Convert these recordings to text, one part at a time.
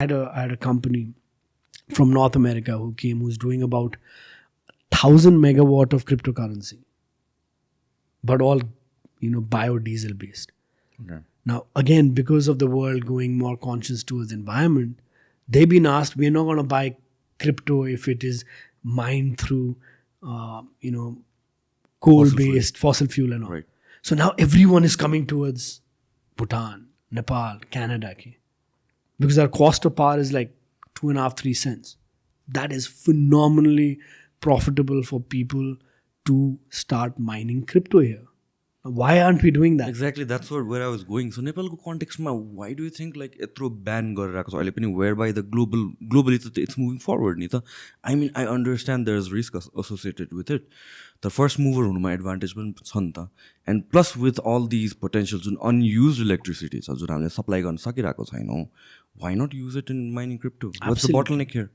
had a I had a company from North America who came who's doing about thousand megawatt of cryptocurrency, but all you know biodiesel based. Okay. Now again, because of the world going more conscious towards environment, they've been asked we're not going to buy crypto if it is mined through uh, you know coal based fossil fuel and all. Right. So now everyone is coming towards Bhutan, Nepal, Canada. Okay? Because our cost of power is like two and a half, three cents. That is phenomenally profitable for people to start mining crypto here. Why aren't we doing that? Exactly that's where where I was going सो नेपालको कन्टेक्स्टमा why do you think like यत्रो ब्यान गरेर आएको छ अहिले पनि where by the global globally त it's moving forward नि त आई मिन I understand there is risk associated with it तर फर्स्ट मुभर हुनुमा एडभान्टेज पनि छ नि त and plus with all these potential जुन अनयुज इलेक्ट्रिसिटी छ जुन हामीले सप्लाई गर्न सकिरहेको छैनौँ why not use it in mining crypto? Absolutely. What's the bottleneck here?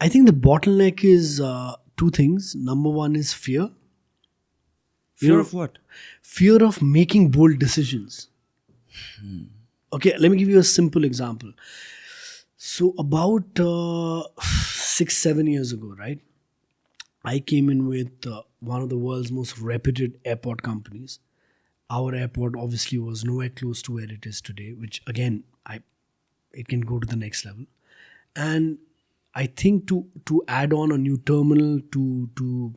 I think the bottleneck is uh, two things. Number one is fear. Fear you know, of what? Fear of making bold decisions. Hmm. Okay, let me give you a simple example. So, about uh, six, seven years ago, right? I came in with uh, one of the world's most reputed airport companies. Our airport obviously was nowhere close to where it is today, which again, I it can go to the next level. And I think to to add on a new terminal, to to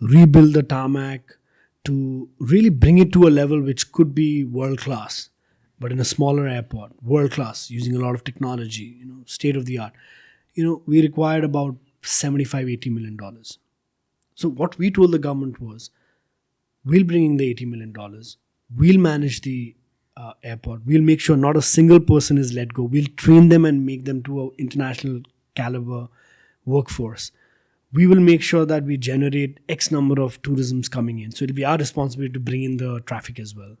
rebuild the tarmac, to really bring it to a level which could be world class, but in a smaller airport, world class, using a lot of technology, you know, state of the art. You know, we required about 75, 80 million dollars. So what we told the government was, we'll bring in the 80 million dollars, we'll manage the uh, airport, we'll make sure not a single person is let go, we'll train them and make them to an international caliber workforce we will make sure that we generate X number of tourisms coming in. So it'll be our responsibility to bring in the traffic as well.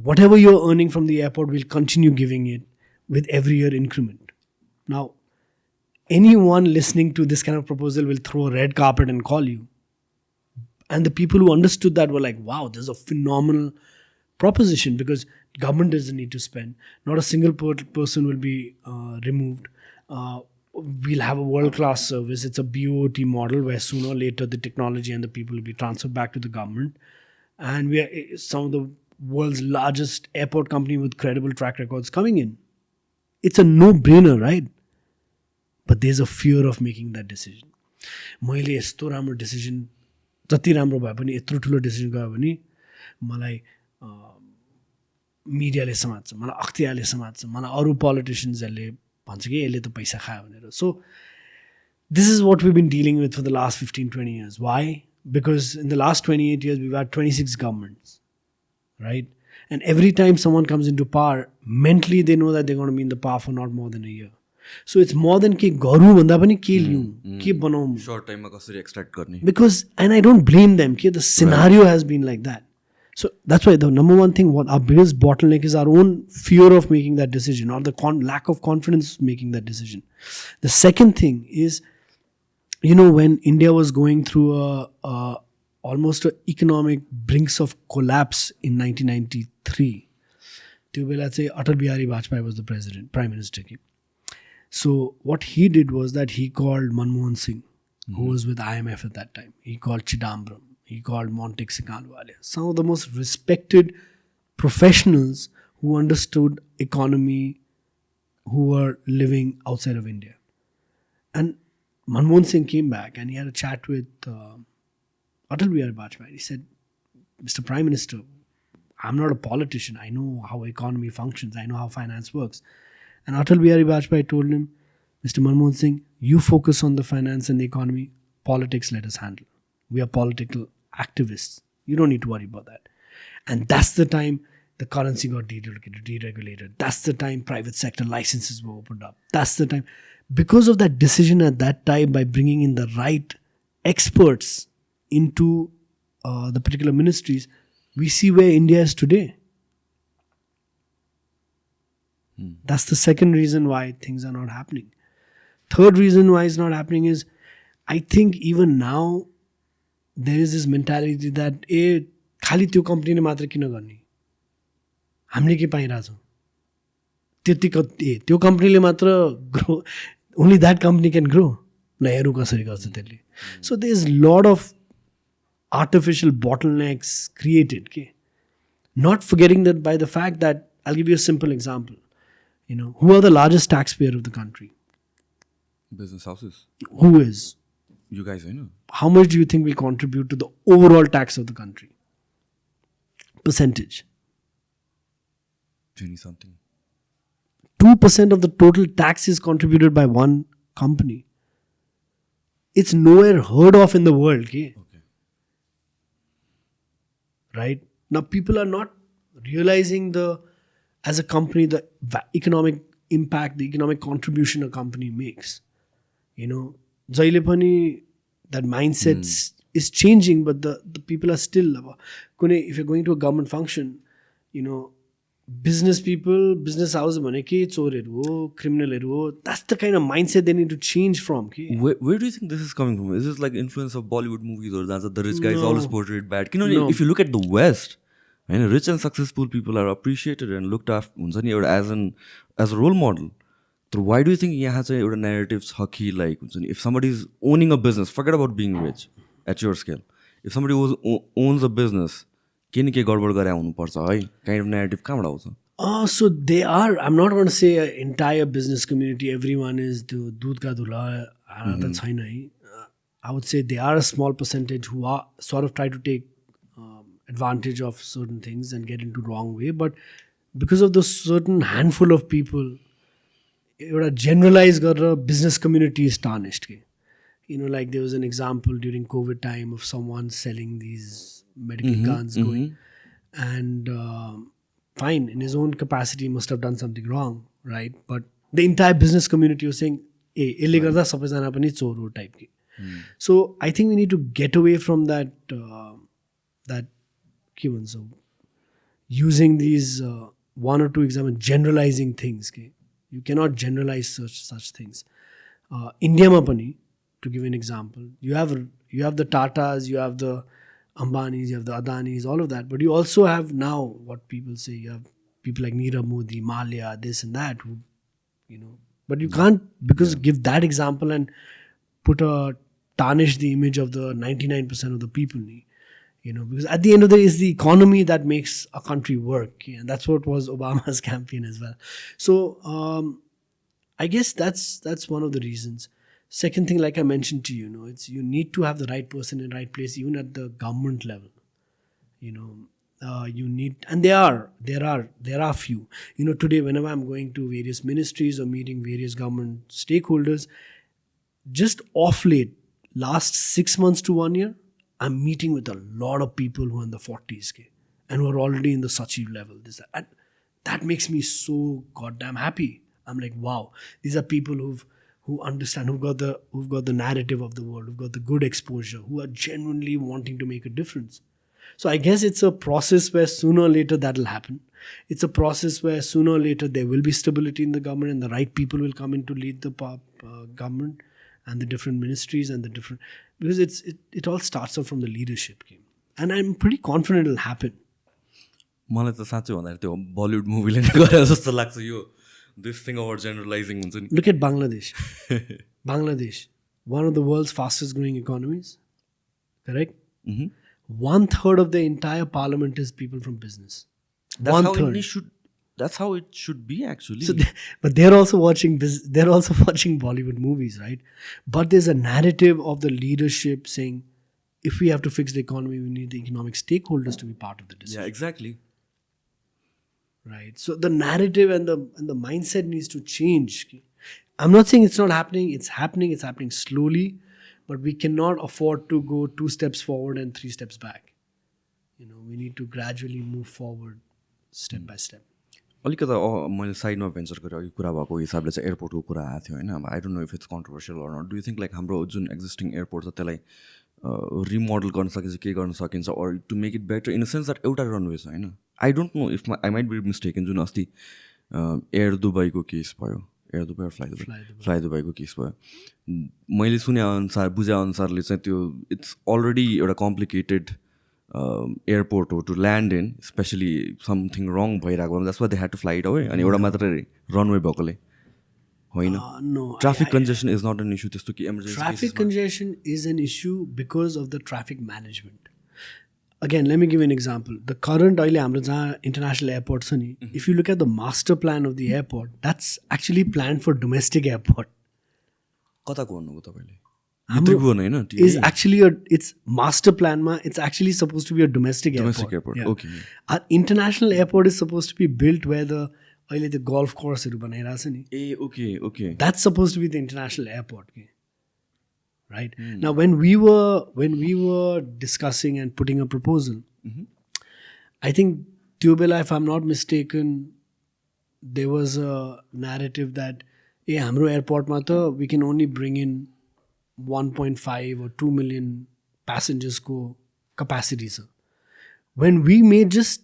Whatever you're earning from the airport, we'll continue giving it with every year increment. Now, anyone listening to this kind of proposal will throw a red carpet and call you. And the people who understood that were like, wow, there's a phenomenal proposition because government doesn't need to spend. Not a single per- person will be uh, removed. Uh, we'll have a world class service. It's a BOT model where sooner or later the technology and the people will be transferred back to the government. And we are eh, some of the world's largest airport company with credible track records coming in. It's a no brainer, right? But there's a fear of making that decision. मैले यस्तो राम्रो decision जति राम्रो भए पनि यत्रो ठुलो decision गयो भने मलाई मिडियाले समात्छ मलाई अख्तियारले समात्छ मलाई अरू पोलिटिसियन्सहरूले भन्छ कि यसले त पैसा खायो भनेर so this is what we been dealing with for the last fifteen twenty years why because in the last twenty eight years we are twenty six governments right? And every time someone comes into power, mentally they know that they're going to be in the power for not more than a year. So it's more than के गरौँ भन्दा पनि के लिउँ के बनाऊँ shirt टाइममा कसरी extract गर्ने because and I don't blame them. Okay, the scenario has been like that. So that's why the number one thing, what our biggest bottleneck is our own fear of making that decision or the con- lack of confidence making that decision. The second thing is, you know, when India was going through a, a almost an economic brinks of collapse in 1993, let's say Atal Bihari Vajpayee was the president, prime minister. So what he did was that he called Manmohan Singh, mm-hmm. who was with IMF at that time. He called Chidambaram he called Montek Singh Ahluwalia. Some of the most respected professionals who understood economy, who were living outside of India. And Manmohan Singh came back and he had a chat with uh, Atal Bihari Vajpayee. He said, Mr. Prime Minister, I'm not a politician. I know how economy functions. I know how finance works. And Atal Bihari Vajpayee told him, Mr. Manmohan Singh, you focus on the finance and the economy. Politics let us handle. We are political activists. You don't need to worry about that. And that's the time the currency got deregulated. That's the time private sector licenses were opened up. That's the time. Because of that decision at that time, by bringing in the right experts into uh, the particular ministries, we see where India is today. That's the second reason why things are not happening. Third reason why it's not happening is I think even now there is this mentality that ए खालि त्यो कम्पनीले मात्र किन गर्ने हामीले के पाइरहेछौँ त्यति कति ए त्यो कम्पनीले मात्र grow only that company can grow न हेरौँ कसरी गर्छ त्यसले so they is lot of artificial bottlenecks created okay? not forgetting that by the fact that i'll give you a simple example you know who are the largest taxpayer of the country Business houses. who is you guys, I know. how much do you think we contribute to the overall tax of the country percentage 20 something. 2% of the total tax is contributed by one company it's nowhere heard of in the world okay? Okay. right now people are not realizing the as a company the economic impact the economic contribution a company makes you know जहिले पनि that mind sets is changing but the the people are still अब कुनै if you going to a government function you know business people business house भने के चोरहरू हो क्रिमिनलहरू हो that's the kind of mind set they need to change from कि where do think this is coming from is is like influence of Bollywood मुभीजहरू जान्छ the rich guys always portrait bad किनभने if you look at the west होइन rich and successful people are appreciated and look after हुन्छ नि एउटा as an as a role model तर why do think यहाँ चाहिँ एउटा नेगेटिभ छ कि लाइक हुन्छ नि if somebody is owning a business forget about being rich eight your scale if somebody was owns a business के न के गडबड गरे हुनुपर्छ है काइन्ड अफ नेगेटिभ कहाँबाट आउँछ Oh, so they are. I'm not going to say an entire business community. Everyone is the दूध का दूल्हा. uh, That's fine. Uh, I would say they are a small percentage who are sort of try to take um, advantage of certain things and get into wrong way. But because of the certain handful of people, एउटा generalise गरेर business community is tarnished के you know like there was an example during Covid time of some one selling these medical guns going and fine in his own capacity must have done something wrong right but the entire business community हो सेङ ए यसले गर्दा सबैजना पनि चोर हो type कि. So I think we need to get away from that that के भन्छौँ using these one or two exam generalising things के You cannot generalize such such things. Uh, India Mapani, to give an example, you have you have the Tatas, you have the Ambanis, you have the Adanis, all of that. But you also have now what people say you have people like Nirav Modi, Mallya, this and that, you know. But you can't because give that example and put a tarnish the image of the 99% of the people. You know, because at the end of the day, it's the economy that makes a country work, and that's what was Obama's campaign as well. So um, I guess that's that's one of the reasons. Second thing, like I mentioned to you, you know, it's you need to have the right person in the right place, even at the government level. You know, uh, you need, and there are, there are, there are few. You know, today whenever I'm going to various ministries or meeting various government stakeholders, just off late, last six months to one year, I'm meeting with a lot of people who are in the 40s, okay, and who are already in the Sachiv level. This and that makes me so goddamn happy. I'm like, wow, these are people who've who understand, who've got the who've got the narrative of the world, who've got the good exposure, who are genuinely wanting to make a difference. So I guess it's a process where sooner or later that'll happen. It's a process where sooner or later there will be stability in the government and the right people will come in to lead the uh, government and the different ministries and the different because it's it, it all starts off from the leadership game. And I'm pretty confident it'll happen. मलाई त साँच्चै भन्दाखेरि त्यो Bollywood मुभीले नै गरे जस्तो लाग्छ यो दिस थिङ ओभर जेनरलाइजिङ हुन्छ नि Look at Bangladesh. Bangladesh, one of the world's fastest growing economies, correct? Mhm. One third of the entire parliament is people from business. That's one how third. India should that's how it should be actually. So, they, but they're also watching. They're also watching Bollywood movies, right? But there's a narrative of the leadership saying, if we have to fix the economy, we need the economic stakeholders to be part of the decision, yeah, exactly. right? So the narrative and the and the mindset needs to change. I'm not saying it's not happening. It's happening. It's happening slowly, but we cannot afford to go two steps forward and three steps back. You know, we need to gradually move forward, step by step. अलिकति अ, मैले साइडमा venture गरेँ अघि कुरा भएको हिसाबले चाहिँ एयरपोर्टको कुरा आएको थियो होइन। अब I don't know if it's controversial or do you think like हाम्रो जुन एक्जिस्टिङ एयरपोर्ट छ त्यसलाई रिमोडल गर्न सकिन्छ के गर्न सकिन्छ or to make it better in the sense that एउटा रनवे छ होइन? I don't know if I might be mistaken जुन अस्ति एयर दुबईको केस भयो। Air Dubai fly Dubai. Fly दुबईको case भयो। मैले सुने अनुसार बुझे अनुसारले चाहिँ त्यो इट्स अलरेडी एउटा कम्प्लिकेटेड एयरपोर्ट हो to land in especially something wrong भइरहेको द्याट्स वा they had to flight away अनि एउटा मात्र रनवे भएकोले होइन? Traffic congestion is not an issue त्यस्तो कि emergency traffic congestion is an issue because of the traffic management again let me give an example the current अहिले हाम्रो जहाँ इन्टरनेसनल एयरपोर्ट छ नि if you look at the master plan of the airport that's actually plan for domestic airport कताको भन्नुभयो तपाईँले? त्रिभुवन होइन Is actually a it's master plan ma it's actually supposed to be a domestic, Domestic airport. airport, okay. Our international airport is supposed to be built where the अहिले त्यो golf courseहरू बनाइरहेको छ नि ए okay okay that's supposed to be the international airport okay? right now when we were when we were discussing and putting a proposal i think Tubela, if i'm not mistaken there was a narrative that ए हाम्रो एयरपोर्टमा त we can only bring in 1.5 or 2 million passengersको capacity छ when we made just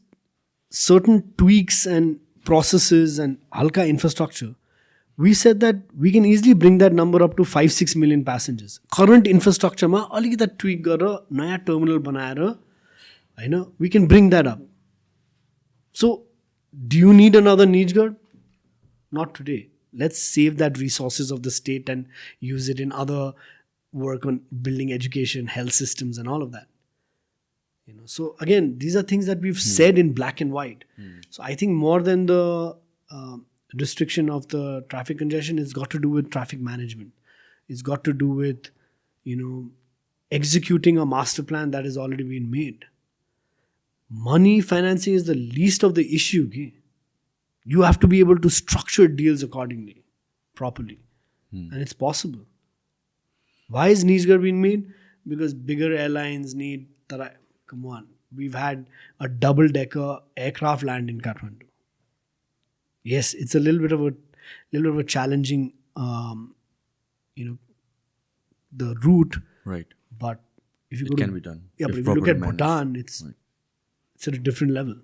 certain tweaks and processes and halka infrastructure, we said that we can easily bring that number up to 5 6 million passengers. Current infrastructure ma अलिकति tweak गरेर नयाँ terminal बनाएर होइन we can bring that up. So do you need another Nijgarh? Not today. Let's save that resources of the state and use it in other work on building education, health systems, and all of that. You know so again these are things that we've hmm. said in black and white. Hmm. So i think more than the um restriction of the traffic congestion it's got to do with traffic management. It's got to do with you know executing a master plan that has already been made. Money financing is the least of the issue okay? you have to be able to structure deals accordingly properly. Hmm. And it's possible why is niche being made? Because bigger airlines need. Come on, we've had a double decker aircraft land in Kathmandu. Yes, it's a little bit of a little bit of a challenging, um, you know, the route. Right. But if you it go can to, be done. Yeah, if but if you look at managed. Bhutan, it's right. it's at a different level.